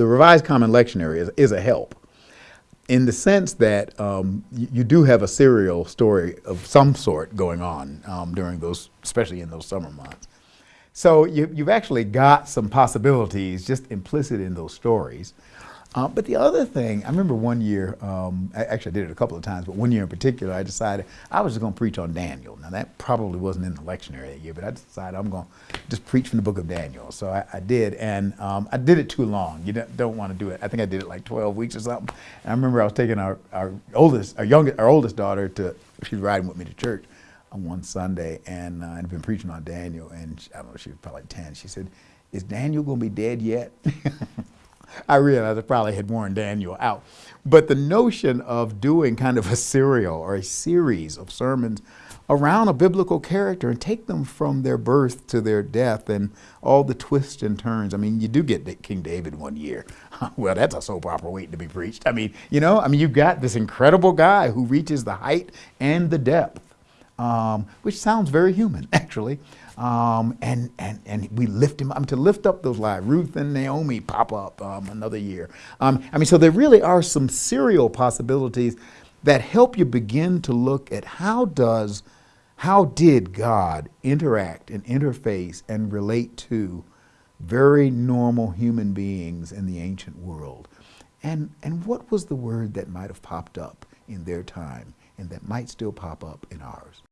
the Revised Common Lectionary is, is a help in the sense that um, you, you, do have a serial story of some sort going on um, during those, especially in those summer months. So you, you've actually got some possibilities just implicit in those stories. Uh, but the other thing, I remember one year, um, I actually did it a couple of times, but one year in particular, I decided I was just going to preach on Daniel. Now that probably wasn't in the lectionary that year, but I decided I'm going to just preach from the book of Daniel. So I, I did, and um, I did it too long. You don't, don't, want to do it. I think I did it like 12 weeks or something. And I remember I was taking our, our oldest, our youngest, our oldest daughter to, she was riding with me to church on one Sunday, and uh, I'd been preaching on Daniel, and she, I don't know, she was probably 10. She said, "Is Daniel going to be dead yet?" I realized I probably had worn Daniel out. But the notion of doing kind of a serial or a series of sermons around a biblical character and take them from their birth to their death and all the twists and turns. I mean, you do get King David one year. well, that's a soap opera waiting to be preached. I mean, you know, I mean, you've got this incredible guy who reaches the height and the depth, um, which sounds very human, actually. Um, and, and, and we lift him up. Mean, to lift up those lives. Ruth and Naomi pop up um, another year. Um, I mean, so there really are some serial possibilities that help you begin to look at how does, how did God interact and interface and relate to very normal human beings in the ancient world? And, and what was the word that might have popped up in their time and that might still pop up in ours?